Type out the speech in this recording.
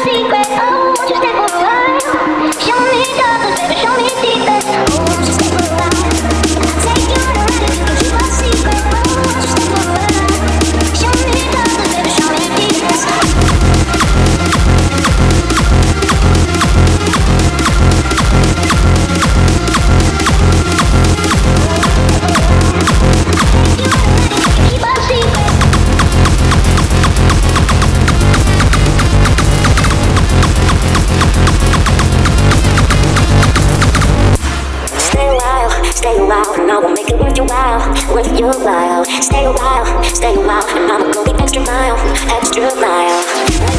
secret. Stay a while, and I will make it worth your while, worth your while. Stay a while, stay a while, and I'ma go the extra mile, extra mile.